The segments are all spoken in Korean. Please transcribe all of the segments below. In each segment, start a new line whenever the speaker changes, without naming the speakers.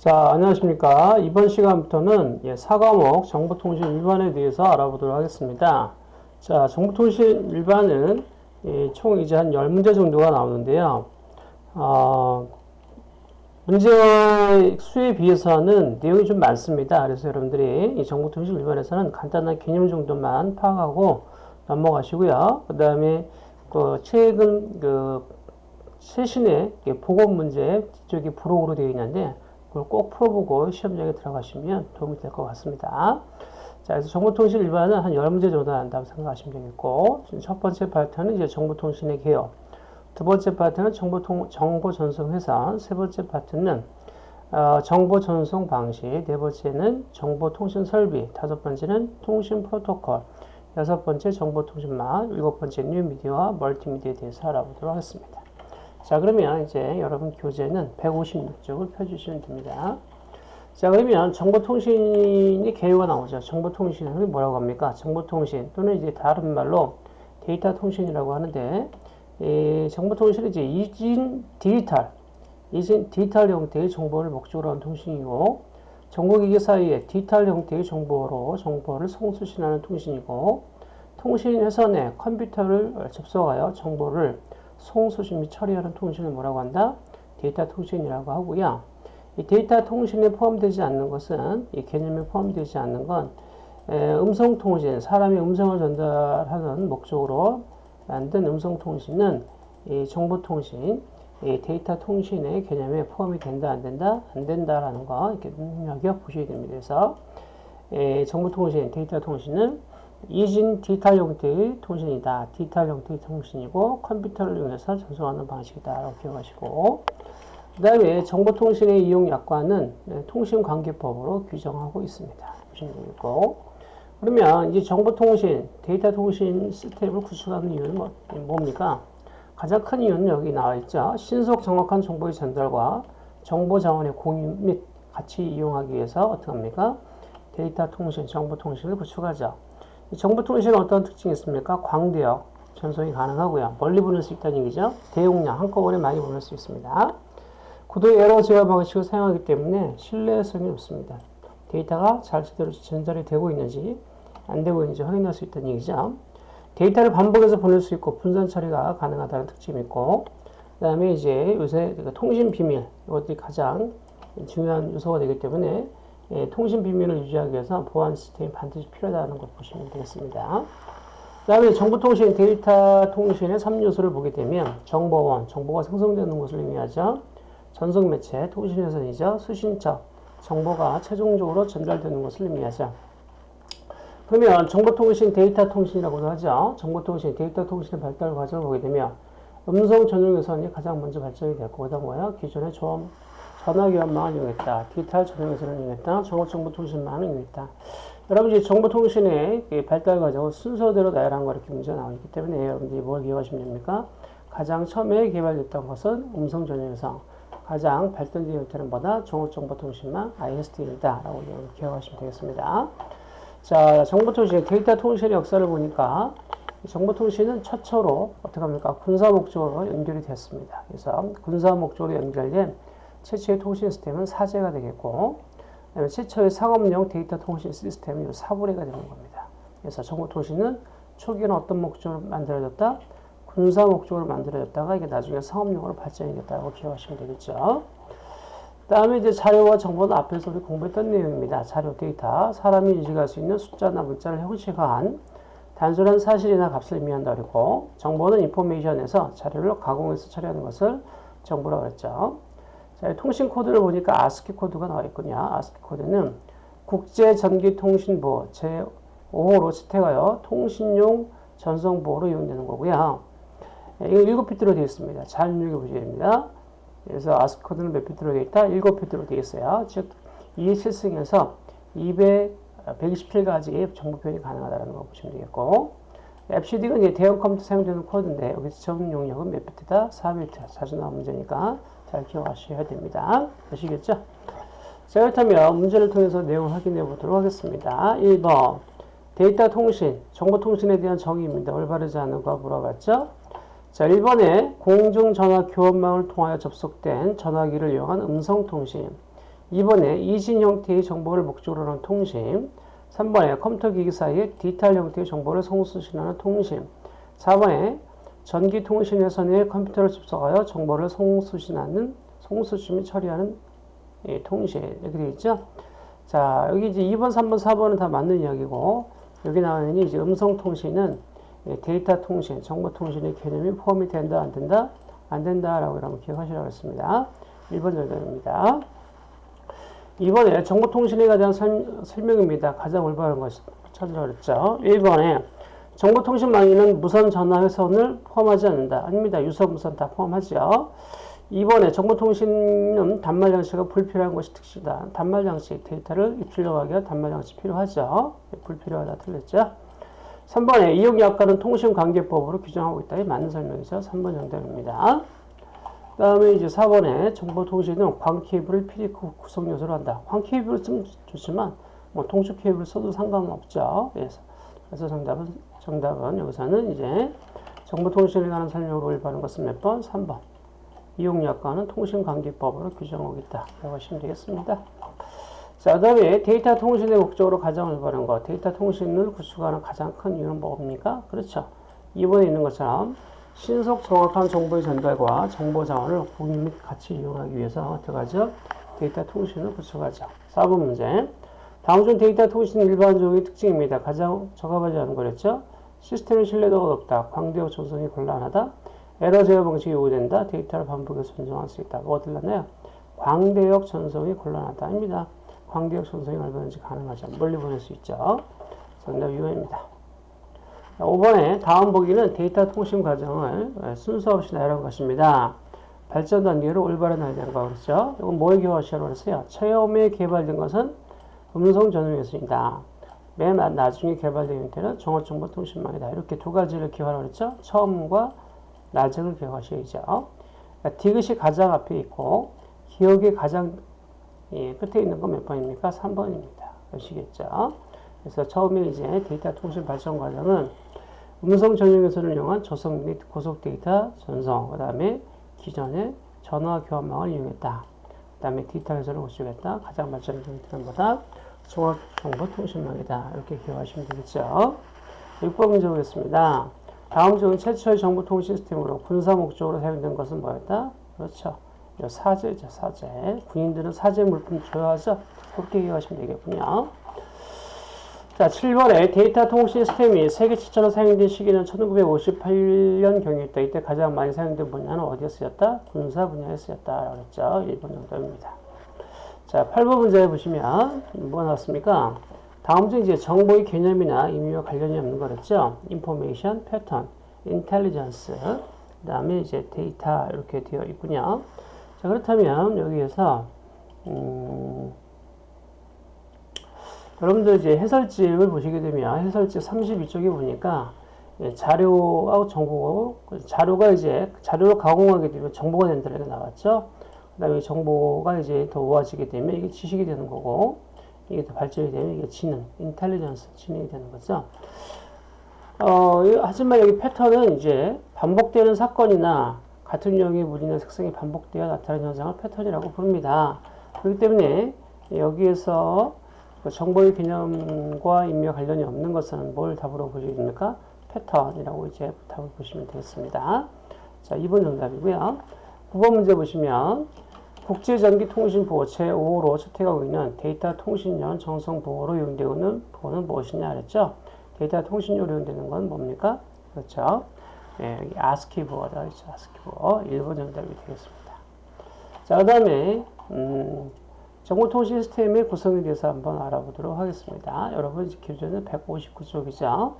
자, 안녕하십니까. 이번 시간부터는 예, 4과목 정보통신 일반에 대해서 알아보도록 하겠습니다. 자, 정보통신 일반은 예, 총 이제 한 10문제 정도가 나오는데요. 어, 문제 수에 비해서는 내용이 좀 많습니다. 그래서 여러분들이 이 정보통신 일반에서는 간단한 개념 정도만 파악하고 넘어가시고요. 그 다음에 그 최근 그 최신의 보건 문제 뒤쪽에 부록으로 되어 있는데 그걸 꼭 풀어보고 시험장에 들어가시면 도움이 될 것 같습니다. 자, 그래서 정보통신 일반은 한 10문제 정도 난다고 생각하시면 되겠고, 첫 번째 파트는 이제 정보통신의 개요. 두 번째 파트는 정보통, 정보 전송 회선. 세 번째 파트는 어, 정보 전송 방식. 네 번째는 정보 통신 설비. 다섯 번째는 통신 프로토콜. 여섯 번째 정보 통신망. 일곱 번째 뉴미디어와 멀티미디어에 대해서 알아보도록 하겠습니다. 자, 그러면 이제 여러분 교재는 156쪽을 펴주시면 됩니다. 자, 그러면 정보통신이 개요가 나오죠. 정보통신은 뭐라고 합니까? 정보통신 또는 이제 다른 말로 데이터 통신이라고 하는데, 이 정보통신은 이제 이진 디지털, 이진 디지털 형태의 정보를 목적으로 한 통신이고, 정보기기 사이에 디지털 형태의 정보로 정보를 송수신하는 통신이고, 통신 회선에 컴퓨터를 접속하여 정보를 송수신 및 처리하는 통신을 뭐라고 한다? 데이터 통신이라고 하고요. 이 데이터 통신에 포함되지 않는 것은 이 개념에 포함되지 않는 건 음성 통신, 사람이 음성을 전달하는 목적으로 만든 음성 통신은 이 정보 통신, 이 데이터 통신의 개념에 포함이 된다, 안 된다, 안 된다라는 거 이렇게 눈여겨 보셔야 됩니다. 그래서 정보 통신, 데이터 통신은 이진 디지털 형태의 통신이다. 디지털 형태의 통신이고 컴퓨터를 이용해서 전송하는 방식이다. 라고 기억하시고 그 다음에 정보통신의 이용 약관은 네, 통신관계법으로 규정하고 있습니다. 보시면 되겠고 그러면 이제 정보통신, 데이터 통신 시스템을 구축하는 이유는 뭐, 뭡니까? 가장 큰 이유는 여기 나와 있죠. 신속 정확한 정보의 전달과 정보 자원의 공유 및 같이 이용하기 위해서 어떻게 합니까? 데이터 통신, 정보 통신을 구축하죠. 정보통신은 어떤 특징이 있습니까? 광대역 전송이 가능하고요. 멀리 보낼 수 있다는 얘기죠. 대용량 한꺼번에 많이 보낼 수 있습니다. 고도의 에러 제어 방식을 사용하기 때문에 신뢰성이 높습니다. 데이터가 잘 제대로 전달이 되고 있는지 안 되고 있는지 확인할 수 있다는 얘기죠. 데이터를 반복해서 보낼 수 있고 분산 처리가 가능하다는 특징이 있고 그 다음에 이제 요새 통신 비밀 이것들이 가장 중요한 요소가 되기 때문에 예, 통신 비밀을 유지하기 위해서 보안 시스템이 반드시 필요하다는 걸 보시면 되겠습니다. 그 다음에 정보통신, 데이터 통신의 3요소를 보게 되면 정보원, 정보가 생성되는 것을 의미하죠. 전송매체, 통신회선이죠. 수신처, 정보가 최종적으로 전달되는 것을 의미하죠. 그러면 정보통신, 데이터 통신이라고도 하죠. 정보통신, 데이터 통신의 발달 과정을 보게 되면 음성 전용 회선이 가장 먼저 발전이 됐고, 그다음 뭐야? 기존의 좀 전화기관망을 이용했다. 디지털 전용회선을 이용했다. 정보정보통신망을 이용했다. 여러분 이제 정보통신의 발달 과정은 순서대로 나열한 거 이렇게 문제가 나오기 때문에 여러분들이 뭘 기억하시면 됩니까? 가장 처음에 개발됐던 것은 음성 전용회선. 가장 발전된 형태는 뭐다? 종합정보통신망 ISD이다. 라고 기억하시면 되겠습니다. 자, 정보통신, 데이터 통신의 역사를 보니까 정보통신은 최초로 어떻게 합니까? 군사 목적으로 연결이 됐습니다. 그래서 군사 목적으로 연결된 최초의 통신 시스템은 SAGE가 되겠고 최초의 상업용 데이터 통신 시스템은 SABRE가 되는 겁니다. 그래서 정보통신은 초기에는 어떤 목적으로 만들어졌다? 군사 목적으로 만들어졌다가 이게 나중에 상업용으로 발전이 됐다고 기억하시면 되겠죠. 다음에 이제 자료와 정보는 앞에서 우리 공부했던 내용입니다. 자료 데이터, 사람이 인식할 수 있는 숫자나 문자를 형식화한 단순한 사실이나 값을 의미한다 그리고 정보는 인포메이션에서 자료를 가공해서 처리하는 것을 정보라고 했죠. 자, 통신 코드를 보니까 아스키 코드가 나와 있군요. 아스키 코드는 국제전기통신부 제5호로 채택하여 통신용 전송부호로 이용되는 거고요. 예, 이거 7비트로 되어 있습니다. 잘 눈여겨 보셔야 됩니다. 그래서 아스키 코드는 몇 비트로 되어 있다? 7비트로 되어 있어요. 즉, 2의 7승에서 200, 127가지의 정보 표현이 가능하다는 거 보시면 되겠고, 이제 대형 컴퓨터 사용되는 코드인데, 여기서 전 용량은 몇 비트다? 4비트. 자주 나온 문제니까 잘 기억하셔야 됩니다. 아시겠죠? 자, 그렇다면 문제를 통해서 내용을 확인해 보도록 하겠습니다. 1번. 데이터 통신, 정보통신에 대한 정의입니다. 올바르지 않은 거 물어봤죠? 자, 1번에 공중전화 교환망을 통하여 접속된 전화기를 이용한 음성통신. 2번에 이진 형태의 정보를 목적으로 하는 통신 3번에 컴퓨터 기기 사이에 디지털 형태의 정보를 송수신하는 통신 4번에 전기통신회선 내 컴퓨터를 접속하여 정보를 송수신하는 송수신 및 처리하는 예, 통신 이렇게 되어 있죠. 자 여기 이제 2번, 3번, 4번은 다 맞는 이야기고 여기 나오는 이제 음성통신은 예, 데이터 통신, 정보 통신의 개념이 포함이 된다, 안 된다? 안 된다라고 여러분 기억하시라고 했습니다. 1번 정답입니다. 이번에 정보통신에 설, 설명입니다. 가장 올바른 것을 찾으라 그랬죠. 1번에 정보통신망에는 무선 전화 회선을 포함하지 않는다. 아닙니다. 유선, 무선 다 포함하죠. 2번에 정보통신은 단말 장치가 불필요한 것이 특징이다. 단말 장치, 데이터를 입출력하기 위한 단말 장치 필요하죠. 불필요하다 틀렸죠. 3번에 이용 약관은 통신관계법으로 규정하고 있다. 이 맞는 설명이죠. 3번 정답입니다. 그 다음에 이제 4번에 정보통신은 광 케이블을 필히 구성 요소로 한다. 광 케이블을 쓰면 좋지만 뭐 통수 케이블을 써도 상관은 없죠. 그래서, 그래서 정답은 정답은 여기서는 이제 정보통신에 관한 설명으로 올바른 것은 몇 번? 3번. 이용약관은 통신관계법으로 규정하고 있다. 라고 하시면 되겠습니다. 자, 그 다음에 데이터 통신의 목적으로 가장 올바른 것. 데이터 통신을 구축하는 가장 큰 이유는 뭡니까? 그렇죠. 2번에 있는 것처럼 신속 정확한 정보의 전달과 정보 자원을 공유 및 같이 이용하기 위해서 어떻게 하죠? 데이터 통신을 구축하죠. 4번 문제. 다음 중 데이터 통신 일반적인 특징입니다. 가장 적합하지 않은 거랬죠? 시스템의 신뢰도가 높다. 광대역 전송이 곤란하다. 에러 제어 방식이 요구된다. 데이터를 반복해서 전송할 수 있다. 뭐가 틀렸나요? 광대역 전송이 곤란하다. 입니다. 광대역 전송이 얼마든지 가능하죠. 멀리 보낼 수 있죠. 정답 2번입니다. 5번에 다음 보기는 데이터 통신 과정을 순서 없이 나열한 것입니다. 발전 단계로 올바른 거 그렇죠? 이건 뭐에 기여하시라고 그랬어요? 처음에 개발된 것은 음성 전송 회선이다. 맨 나중에 개발된 형태는 종합정보통신망이다. 이렇게 두 가지를 기여하라고 그랬죠? 처음과 나중을 기억하셔야죠. 그러니까 디귿이 가장 앞에 있고 기역이 가장 예, 끝에 있는 건 몇 번입니까? 3번입니다. 아시겠죠? 그래서 처음에 이제 데이터 통신 발전 과정은 음성 전용 회선을 이용한 저속 및 고속 데이터 전송, 그 다음에 기존의 전화 교환망을 이용했다. 그 다음에 디지털 회선을 구축했다. 가장 발전된 뭐다? 종합정보통신망이다. 이렇게 기억하시면 되겠죠. 6번 문제 보겠습니다. 다음 중 최초의 정보통신 시스템으로 군사 목적으로 사용된 것은 뭐였다? 그렇죠. 사제죠, 사제. 군인들은 사제 물품 좋아하죠? 그렇게 기억하시면 되겠군요. 자, 7번에 데이터 통신 시스템이 세계 최초로 사용된 시기는 1958년 경이었다. 이때 가장 많이 사용된 분야는 어디에 쓰였다? 군사 분야에 쓰였다. 그랬죠. 1번 정도입니다. 자, 8번 문제 보시면 뭐가 나왔습니까? 다음 중 이제 정보의 개념이나 의미와 관련이 없는 거랬죠. 인포메이션, 패턴, 인텔리전스, 그 다음에 이제 데이터 이렇게 되어 있군요. 자, 그렇다면 여기에서 음, 여러분들 이제 해설집을 보시게 되면 해설집 32쪽에 보니까 예, 자료하고 정보, 자료가 이제 자료로 가공하게 되면 정보가 된다는 게 나왔죠. 그 다음에 정보가 이제 더 모아지게 되면 이게 지식이 되는 거고, 이게 더 발전이 되면 이게 지능, 인텔리전스, 지능이 되는 거죠. 어, 하지만 여기 패턴은 이제 반복되는 사건이나 같은 유형의 무리나 색상이 반복되어 나타나는 현상을 패턴이라고 부릅니다. 그렇기 때문에 여기에서 그 정보의 개념과 인며 관련이 없는 것은 뭘 답으로 보시겠습니까? 패턴이라고 이제 답을 보시면 되겠습니다. 자, 2번 정답이고요. 9번 문제 보시면 국제전기통신보호 제5호로 채택하고 있는 데이터 통신연 정성보호로 이용되는 보호는 무엇이냐 그랬죠? 데이터 통신료로 이용되는 건 뭡니까? 그렇죠. 네, 여기 아스키 보호다. 그렇죠. 아스키 보호. 1번 정답이 되겠습니다. 자, 그 다음에, 음, 정보통신 시스템의 구성에 대해서 한번 알아보도록 하겠습니다. 여러분 기준은 159쪽이죠.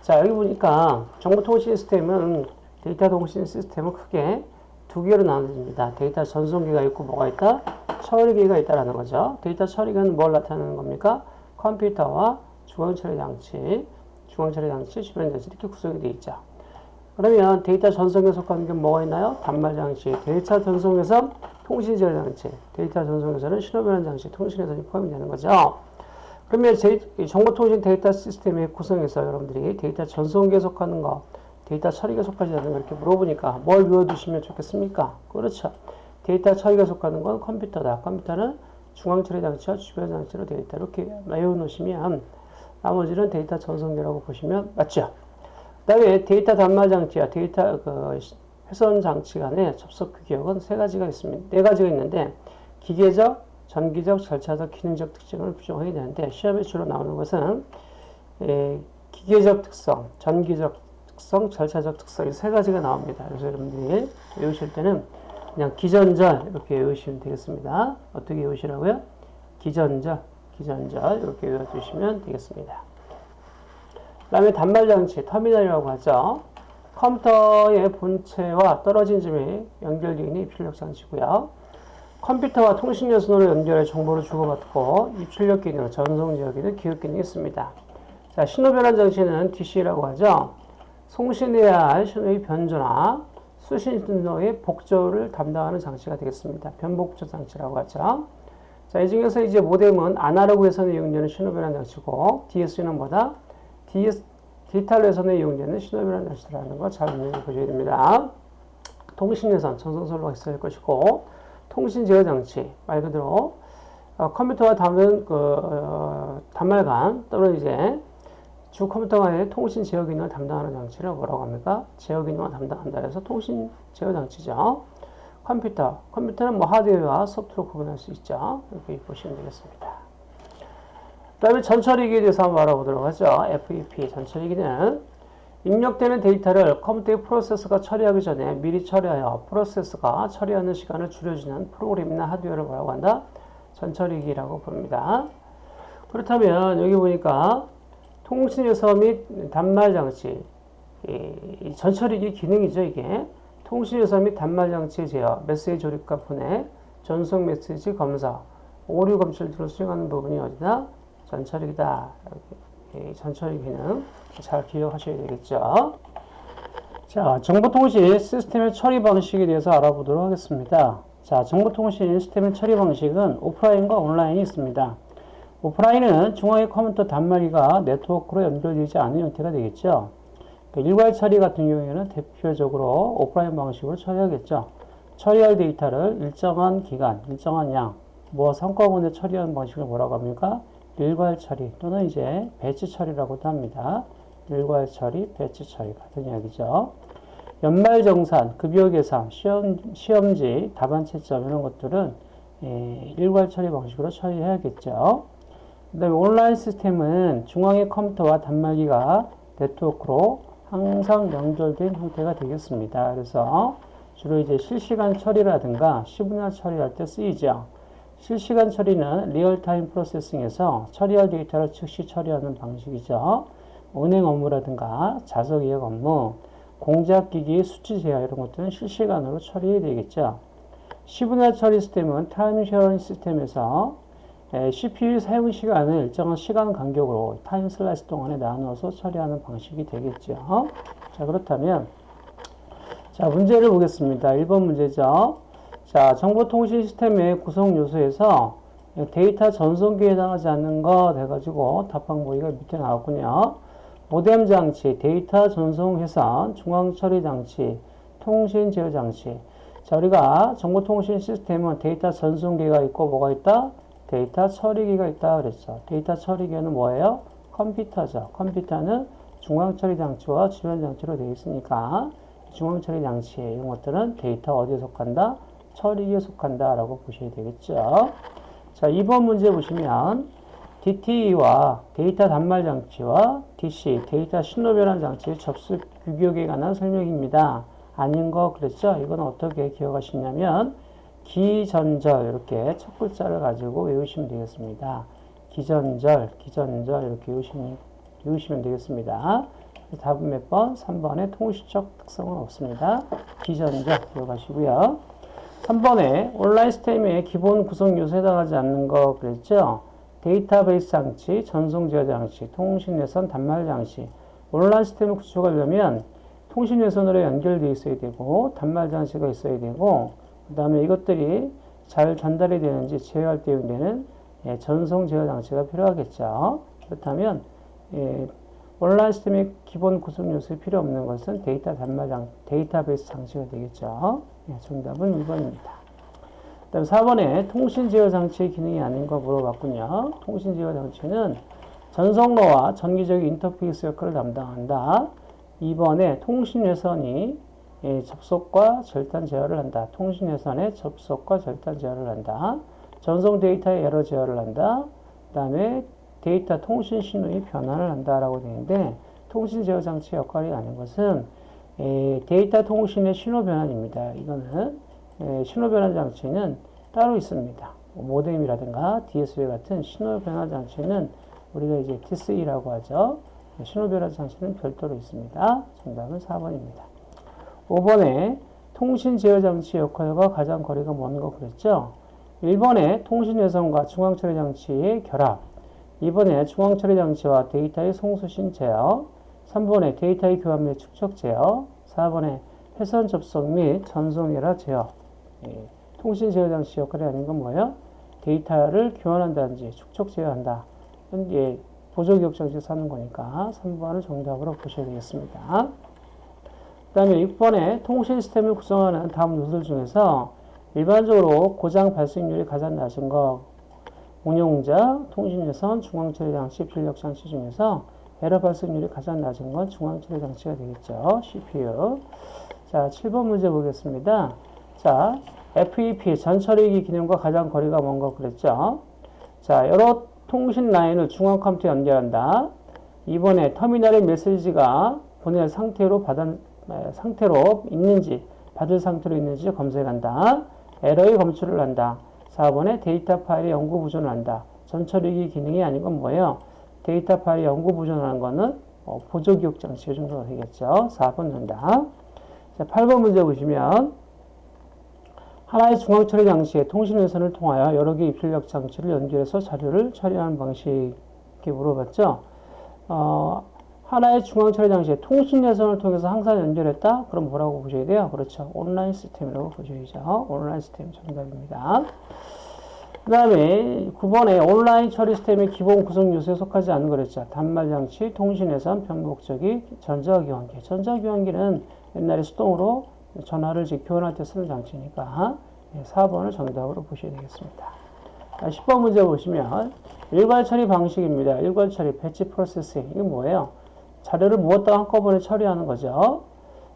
자 여기 보니까 정보통신 시스템은 데이터 통신 시스템은 크게 두 개로 나눠집니다. 데이터 전송기가 있고 뭐가 있다? 처리기가 있다라는 거죠. 데이터 처리기는 뭘 나타내는 겁니까? 컴퓨터와 중앙처리 장치, 중앙처리 장치, 주변 장치 이렇게 구성이 되어 있죠. 그러면 데이터 전송에 속하는 게 뭐가 있나요? 단말 장치, 데이터 전송에서 통신 제어 장치, 데이터 전송에서는 신호 변환 장치, 통신회선이 포함이 되는 거죠. 그러면 제, 정보통신 데이터 시스템의 구성에서 여러분들이 데이터 전송기에 속하는 거, 데이터 처리계 속하는 거 이렇게 물어보니까 뭘 외워두시면 좋겠습니까? 그렇죠. 데이터 처리계 속하는 건 컴퓨터다. 컴퓨터는 중앙 처리 장치와 주변 장치로 있다. 이렇게 외워 놓으시면 나머지는 데이터 전송기라고 보시면 맞죠? 그 다음에 데이터 단말 장치와 데이터 그 회선 장치 간의 접속 규격은 세 가지가 있습니다. 네 가지가 있는데 기계적, 전기적, 절차적, 기능적 특징을 규정하게 되는데 시험에 주로 나오는 것은 에, 기계적 특성, 전기적 특성, 절차적 특성 이 세 가지가 나옵니다. 그래서 여러분들이 외우실 때는 그냥 기전절 이렇게 외우시면 되겠습니다. 어떻게 외우시라고요? 기전절, 기전절 이렇게 외워주시면 되겠습니다. 그 다음에 단말장치, 터미널이라고 하죠. 컴퓨터의 본체와 떨어진 점이 연결되어 있는 입출력 장치고요. 컴퓨터와 통신 요선으로 연결해 정보를 주고받고 입출력 기능, 전송 지역 기능, 기록 기능이 있습니다. 자, 신호 변환 장치는 DC라고 하죠. 송신해야 할 신호의 변조나 수신 신호의 복조를 담당하는 장치가 되겠습니다. 변복조 장치라고 하죠. 자, 이 중에서 이제 모뎀은 아날로그에서는 이용되는 신호 변환 장치고 DS는 뭐다? DS, 디지털에서는 이용되는 신호 변환 장치라는 거잘 눈여겨 보셔야 됩니다. 통신예선, 전송선로가 있어야 할 것이고 통신 제어 장치 말 그대로 어, 컴퓨터와 담은 그 어, 단말간 또는 이제 주 컴퓨터와의 통신 제어 기능을 담당하는 장치를 뭐라고 합니까? 제어 기능을 담당한다 해서 통신 제어 장치죠. 컴퓨터, 컴퓨터는 뭐 하드웨어와 소프트로 구분할 수 있죠. 이렇게 보시면 되겠습니다. 그 다음에 전처리기에 대해서 한번 알아보도록 하죠. FEP 전처리기는 입력되는 데이터를 컴퓨터의 프로세서가 처리하기 전에 미리 처리하여 프로세서가 처리하는 시간을 줄여주는 프로그램이나 하드웨어를 뭐라고 한다? 전처리기라고 부릅니다. 그렇다면 여기 보니까 통신 요소 및 단말 장치, 이 전처리기 기능이죠, 이게. 통신 요소 및 단말 장치 제어, 메시지 조립과 분해, 전송 메시지 검사, 오류 검출 등을 수행하는 부분이 어디다? 전처리기다. 전처리 기능 잘 기억하셔야 되겠죠. 자, 정보통신 시스템의 처리 방식에 대해서 알아보도록 하겠습니다. 자, 정보통신 시스템의 처리 방식은 오프라인과 온라인이 있습니다. 오프라인은 중앙의 컴퓨터 단말기가 네트워크로 연결되지 않은 형태가 되겠죠. 그러니까 일괄 처리 같은 경우에는 대표적으로 오프라인 방식으로 처리하겠죠. 처리할 데이터를 일정한 기간, 일정한 양, 뭐 성과군에 처리하는 방식을 뭐라고 합니까? 일괄 처리 또는 이제 배치 처리라고도 합니다. 일괄 처리, 배치 처리 같은 이야기죠. 연말 정산, 급여 계산, 시험, 시험지, 답안 채점 이런 것들은 예, 일괄 처리 방식으로 처리해야겠죠. 그 다음에 온라인 시스템은 중앙의 컴퓨터와 단말기가 네트워크로 항상 연결된 형태가 되겠습니다. 그래서 주로 이제 실시간 처리라든가 시분할 처리할 때 쓰이죠. 실시간 처리는 real-time processing에서 처리할 데이터를 즉시 처리하는 방식이죠. 은행 업무라든가 좌석 예약 업무, 공작기기 수치 제어 이런 것들은 실시간으로 처리해야 되겠죠. 시분할 처리 시스템은 time sharing 시스템에서 CPU 사용 시간을 일정한 시간 간격으로 time slice 동안에 나누어서 처리하는 방식이 되겠죠. 자, 그렇다면 자, 문제를 보겠습니다. 1번 문제죠. 자, 정보통신 시스템의 구성 요소에서 데이터 전송기에 해당하지 않는 거 돼가지고 답항 보기가 밑에 나왔군요. 모뎀 장치, 데이터 전송 회선, 중앙 처리 장치, 통신 제어 장치. 자, 우리가 정보통신 시스템은 데이터 전송기가 있고 뭐가 있다? 데이터 처리기가 있다 그랬죠. 데이터 처리기는 뭐예요? 컴퓨터죠. 컴퓨터는 중앙 처리 장치와 주변 장치로 되어 있으니까 중앙 처리 장치 이런 것들은 데이터 어디에 속한다? 처리기에 속한다 라고 보셔야 되겠죠. 자, 2번 문제 보시면 DTE와 데이터 단말 장치와 DCE, 데이터 신호 변환 장치 접속 규격에 관한 설명입니다. 아닌 거 그랬죠? 이건 어떻게 기억하시냐면 기전절 이렇게 첫 글자를 가지고 외우시면 되겠습니다. 기전절, 기전절 이렇게 외우시면, 외우시면 되겠습니다. 답은 몇 번? 3번에 통시적 특성은 없습니다. 기전절 기억하시고요. 3번에 온라인 시스템의 기본 구성 요소에 해당하지 않는 거 그랬죠? 데이터베이스 장치, 전송 제어 장치, 통신 외선 단말 장치. 온라인 시스템을 구축하려면 통신 외선으로 연결되어 있어야 되고 단말 장치가 있어야 되고 그 다음에 이것들이 잘 전달이 되는지 제어할 때 이용되는 예, 전송 제어 장치가 필요하겠죠. 그렇다면 예, 온라인 시스템의 기본 구성 요소에 필요 없는 것은 데이터 단말 장, 데이터베이스 장치가 되겠죠. 예, 정답은 1번입니다. 그 다음 4번에 통신 제어 장치의 기능이 아닌 거 물어봤군요. 통신 제어 장치는 전송로와 전기적 인터페이스 역할을 담당한다. 2번에 통신 회선이 예, 접속과 절단 제어를 한다. 통신 회선의 접속과 절단 제어를 한다. 전송 데이터의 에러 제어를 한다. 그 다음에 데이터 통신 신호의 변환을 한다라고 되는데 통신 제어 장치 역할이 아닌 것은 에, 데이터 통신의 신호 변환입니다. 이거는 에, 신호 변환 장치는 따로 있습니다. 뭐 모뎀이라든가 DSL 같은 신호 변환 장치는 우리가 이제 TC라고 하죠. 신호 변환 장치는 별도로 있습니다. 정답은 4번입니다. 5번에 통신 제어 장치 역할과 가장 거리가 먼 거 그랬죠? 1번에 통신 회선과 중앙 처리 장치의 결합. 2번에 중앙 처리 장치와 데이터의 송수신 제어. 3번에 데이터의 교환 및 축적 제어. 4번에 회선 접속 및 전송이라 제어. 예, 통신 제어 장치 역할이 아닌 건 뭐예요? 데이터를 교환한다든지 축적 제어한다. 예, 보조 기억 장치 사는 거니까 3번을 정답으로 보셔야 되겠습니다. 그 다음에 6번에 통신 시스템을 구성하는 다음 요소들 중에서 일반적으로 고장 발생률이 가장 낮은 거 운용자, 통신예선, 중앙처리 장치, 필력장치 중에서 에러 발생률이 가장 낮은 건 중앙처리 장치가 되겠죠. CPU. 자, 7번 문제 보겠습니다. 자, FEP, 전처리기 기능과 가장 거리가 먼거 그랬죠. 자, 여러 통신 라인을 중앙 컴퓨터에 연결한다. 2번에 터미널의 메시지가 보낼 상태로 받은, 상태로 있는지, 받을 상태로 있는지 검색한다. 에러의 검출을 한다. 4번에 데이터 파일의 영구 보존을 한다. 전처리기 기능이 아닌 건 뭐예요? 데이터 파일 영구 보존하는 거는 어, 보조 기억 장치 정도가 되겠죠. 4번 정답. 자, 8번 문제 보시면 하나의 중앙 처리 장치에 통신 회선을 통하여 여러 개의 입출력 장치를 연결해서 자료를 처리하는 방식 이렇게 물어봤죠. 어, 하나의 중앙 처리 장치에 통신 회선을 통해서 항상 연결했다? 그럼 뭐라고 보셔야 돼요? 그렇죠. 온라인 시스템이라고 보셔야죠. 온라인 시스템 정답입니다. 그 다음에 9번에 온라인 처리 시스템의 기본 구성 요소에 속하지 않은 거랬죠. 단말 장치, 통신 회선, 변곡적이 전자교환기. 전자교환기는 옛날에 수동으로 전화를 교환할 때 쓰는 장치니까 4번을 정답으로 보셔야 되겠습니다. 10번 문제 보시면 일괄 처리 방식입니다. 일괄 처리, 배치 프로세싱. 이게 뭐예요? 자료를 무엇다 한꺼번에 처리하는 거죠.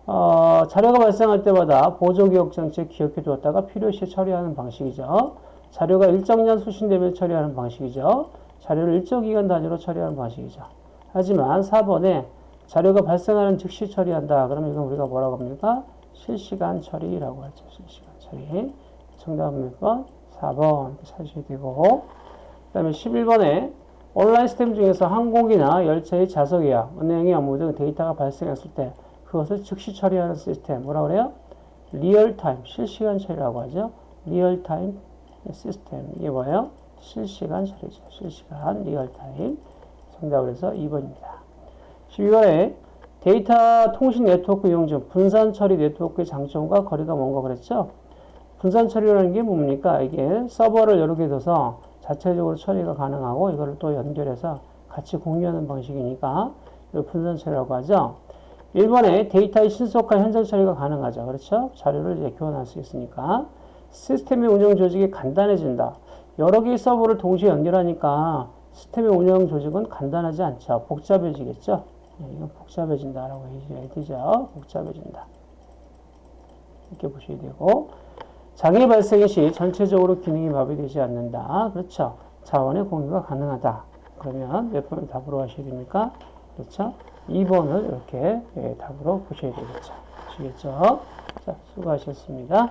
어, 자료가 발생할 때마다 보조기억 장치에 기억해 두었다가 필요시 처리하는 방식이죠. 자료가 일정량 수신되면 처리하는 방식이죠. 자료를 일정 기간 단위로 처리하는 방식이죠. 하지만 4번에 자료가 발생하는 즉시 처리한다. 그러면 이건 우리가 뭐라고 합니까? 실시간 처리라고 하죠. 실시간 처리. 정답은 몇 번? 4번 찾으셔야 되고 그 다음에 11번에 온라인 시스템 중에서 항공기나 열차의 좌석 예약, 은행의 업무 등 데이터가 발생했을 때 그것을 즉시 처리하는 시스템 뭐라 그래요? real-time 실시간 처리라고 하죠. real-time 시스템 이게 뭐예요? 실시간 처리죠. 실시간 real-time 정답을 해서 2번입니다. 12번에 데이터 통신 네트워크 이용 중 분산 처리 네트워크의 장점과 거리가 먼 거 그랬죠? 분산 처리라는 게 뭡니까? 이게 서버를 여러 개 둬서 자체적으로 처리가 가능하고 이거를 또 연결해서 같이 공유하는 방식이니까 이걸 분산 처리라고 하죠. 1번에 데이터의 신속한 현장 처리가 가능하죠. 그렇죠? 자료를 이제 교환할 수 있으니까. 시스템의 운영 조직이 간단해진다. 여러 개의 서버를 동시에 연결하니까 시스템의 운영 조직은 간단하지 않죠. 복잡해지겠죠. 네, 이건 복잡해진다라고 해야 되죠. 복잡해진다. 이렇게 보셔야 되고 장애 발생 시 전체적으로 기능이 마비되지 않는다. 그렇죠. 자원의 공유가 가능하다. 그러면 몇 번을 답으로 하셔야 됩니까? 그렇죠. 2번을 이렇게 예, 답으로 보셔야 되겠죠. 아시겠죠? 자, 수고하셨습니다.